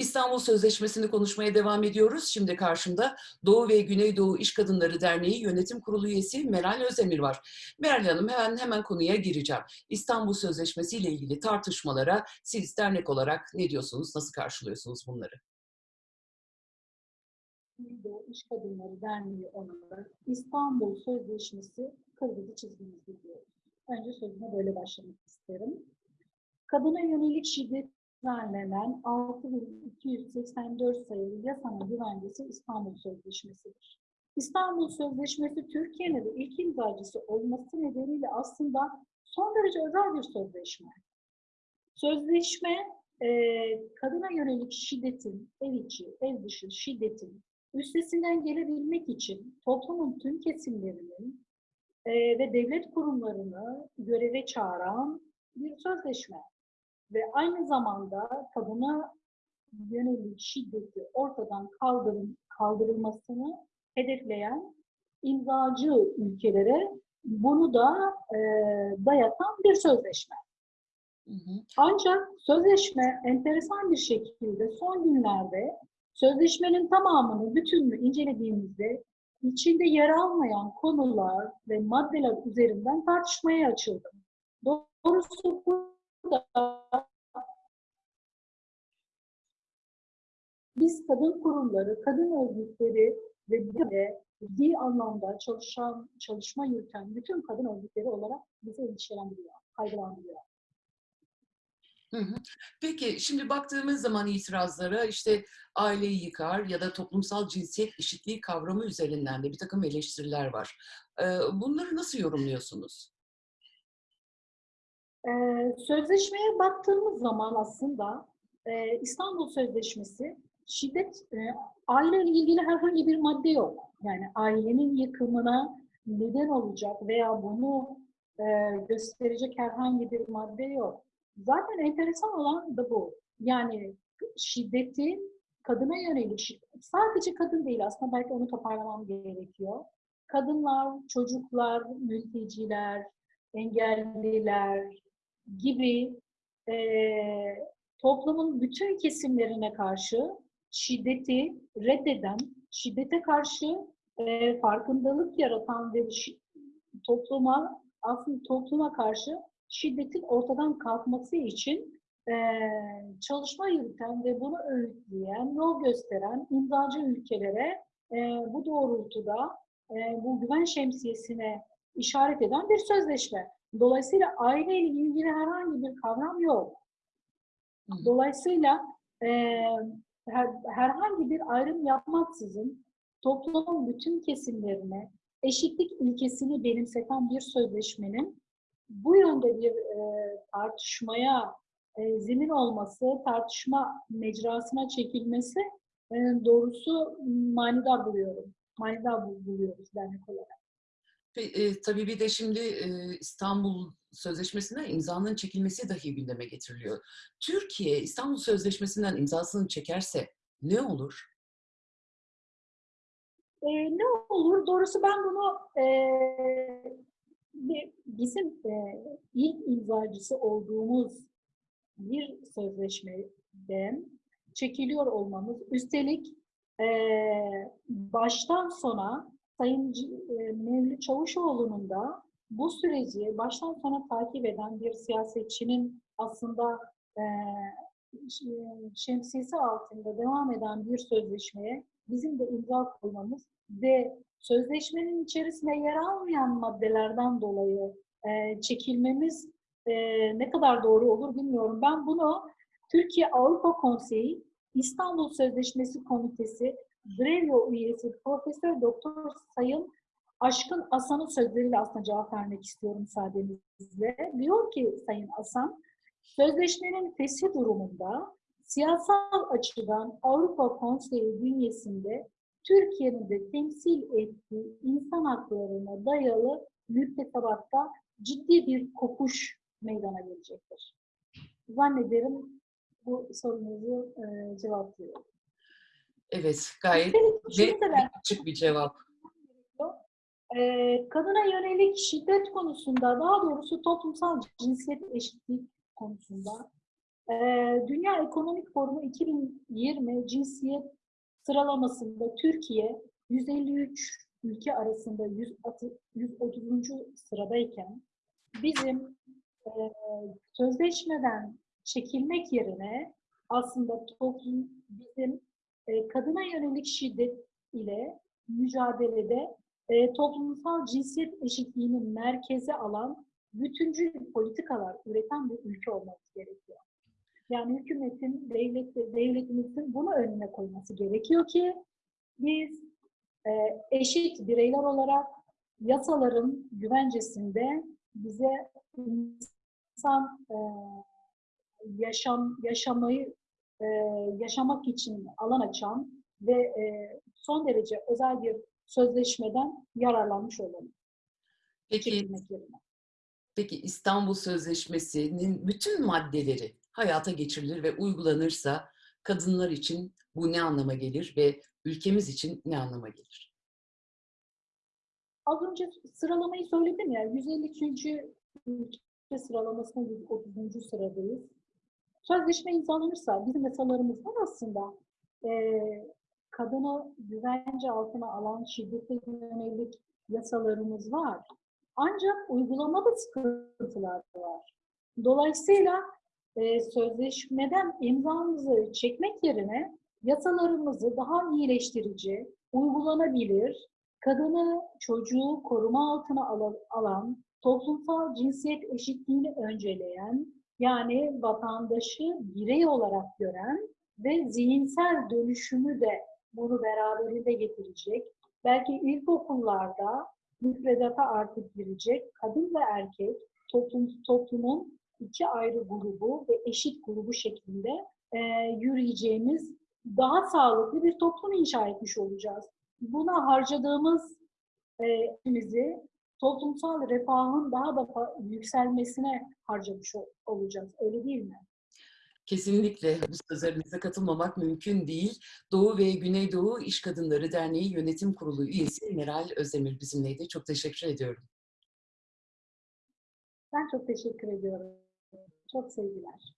İstanbul Sözleşmesi'ni konuşmaya devam ediyoruz. Şimdi karşımda Doğu ve Güneydoğu İş Kadınları Derneği Yönetim Kurulu üyesi Meral Özdemir var. Meral Hanım hemen hemen konuya gireceğim. İstanbul Sözleşmesi ile ilgili tartışmalara siz dernek olarak ne diyorsunuz, nasıl karşılıyorsunuz bunları? Güneydoğu İş Kadınları Derneği olarak İstanbul Sözleşmesi kırmızı çizgimizi diyoruz. Önce sözüme böyle başlamak isterim. Kadına yönelik şiddet düzenlenen 6284 sayılı yasanın güvencesi İstanbul Sözleşmesi'dir. İstanbul Sözleşmesi Türkiye'nin de ilk imzacısı olması nedeniyle aslında son derece özel bir sözleşme. Sözleşme e, kadına yönelik şiddetin, ev içi, ev dışı şiddetin üstesinden gelebilmek için toplumun tüm kesimlerinin e, ve devlet kurumlarını göreve çağıran bir sözleşme ve aynı zamanda kadına yönelik şiddeti ortadan kaldırın, kaldırılmasını hedefleyen imzacı ülkelere bunu da e, dayatan bir sözleşme. Hı hı. Ancak sözleşme enteresan bir şekilde son günlerde sözleşmenin tamamını, bütününü incelediğimizde içinde yer almayan konular ve maddeler üzerinden tartışmaya açıldı. Doğrusu burada biz kadın kurumları, kadın örgütleri ve de ciddi anlamda çalışan, çalışma yürüten bütün kadın örgütleri olarak bizi endişelendiriyor, kaygılandırıyor. Peki şimdi baktığımız zaman itirazlara işte aileyi yıkar ya da toplumsal cinsiyet eşitliği kavramı üzerinden de bir takım eleştiriler var. Bunları nasıl yorumluyorsunuz? Ee, sözleşmeye baktığımız zaman aslında e, İstanbul Sözleşmesi şiddet, e, aileyle ilgili herhangi bir madde yok. Yani ailenin yıkımına neden olacak veya bunu e, gösterecek herhangi bir madde yok. Zaten enteresan olan da bu. Yani şiddetin kadına yönelik sadece kadın değil aslında belki onu toparlamam gerekiyor. Kadınlar, çocuklar, mülteciler, engelliler gibi e, toplumun bütün kesimlerine karşı şiddeti reddeden, şiddete karşı e, farkındalık yaratan ve topluma aslında topluma karşı şiddetin ortadan kalkması için e, çalışma yürüten ve bunu öğütleyen, yol gösteren imzacı ülkelere e, bu doğrultuda e, bu güven şemsiyesine işaret eden bir sözleşme. Dolayısıyla aileyle ilgili herhangi bir kavram yok. Dolayısıyla e, her, herhangi bir ayrım yapmaksızın toplumun bütün kesimlerine eşitlik ilkesini benimseten bir sözleşmenin bu yönde bir e, tartışmaya e, zemin olması, tartışma mecrasına çekilmesi e, doğrusu manidar buluyorum. Manidar bul- buluyoruz dernek olarak. E, tabii bir de şimdi e, İstanbul Sözleşmesi'nden imzanın çekilmesi dahi gündeme getiriliyor. Türkiye İstanbul Sözleşmesi'nden imzasını çekerse ne olur? E, ne olur? Doğrusu ben bunu e, bizim e, ilk imzacısı olduğumuz bir sözleşmeden çekiliyor olmamız, üstelik e, baştan sona Sayın e, Mevlüt Çavuşoğlu'nun da bu süreci baştan sona takip eden bir siyasetçinin aslında e, ş- şemsiyesi altında devam eden bir sözleşmeye bizim de imza koymamız ve sözleşmenin içerisinde yer almayan maddelerden dolayı e, çekilmemiz e, ne kadar doğru olur bilmiyorum. Ben bunu Türkiye Avrupa Konseyi İstanbul Sözleşmesi Komitesi Grevio üyesi Profesör Doktor Sayın Aşkın Asan'ın sözleriyle aslında cevap vermek istiyorum müsaadenizle. Diyor ki Sayın Asan, sözleşmenin feshi durumunda siyasal açıdan Avrupa Konseyi bünyesinde Türkiye'nin de temsil ettiği insan haklarına dayalı müktesebatta ciddi bir kopuş meydana gelecektir. Zannederim bu sorunuzu e, cevaplıyor. Evet, gayet net açık bir cevap. Ee, kadına yönelik şiddet konusunda, daha doğrusu toplumsal cinsiyet eşitliği konusunda Ee, Dünya Ekonomik Forumu 2020 cinsiyet sıralamasında Türkiye 153 ülke arasında 130 130. sıradayken bizim e, sözleşmeden çekilmek yerine aslında toplum bizim e, kadına yönelik şiddet ile mücadelede e, toplumsal cinsiyet eşitliğini merkeze alan bütüncül politikalar üreten bir ülke olması gerekiyor. Yani hükümetin, devlet, devletimizin bunu önüne koyması gerekiyor ki biz e, eşit bireyler olarak yasaların güvencesinde bize insan yaşam yaşamayı e, yaşamak için alan açan ve e, son derece özel bir sözleşmeden yararlanmış olalım. Peki, peki İstanbul Sözleşmesi'nin bütün maddeleri hayata geçirilir ve uygulanırsa kadınlar için bu ne anlama gelir ve ülkemiz için ne anlama gelir? Az önce sıralamayı söyledim ya, 153. ülke sıralamasında 130. sıradayız. Sözleşme imzalanırsa bizim yasalarımızdan aslında eee kadını güvence altına alan şiddete yönelik yasalarımız var. Ancak uygulamada sıkıntılar var. Dolayısıyla eee, sözleşmeden imzamızı çekmek yerine yasalarımızı daha iyileştirici, uygulanabilir, kadını, çocuğu koruma altına ala- alan, toplumsal cinsiyet eşitliğini önceleyen, yani vatandaşı birey olarak gören ve zihinsel dönüşümü de bunu beraberinde getirecek. Belki ilkokullarda müfredata artık girecek kadın ve erkek toplum, toplumun iki ayrı grubu ve eşit grubu şeklinde e, yürüyeceğimiz daha sağlıklı bir toplum inşa etmiş olacağız. Buna harcadığımız e, toplumsal refahın daha da yükselmesine harcamış ol- olacağız. Öyle değil mi? Kesinlikle bu sözlerinize katılmamak mümkün değil. Doğu ve Güneydoğu İş Kadınları Derneği Yönetim Kurulu üyesi Meral Özdemir bizimleydi. Çok teşekkür ediyorum. Ben çok teşekkür ediyorum. Çok sevgiler.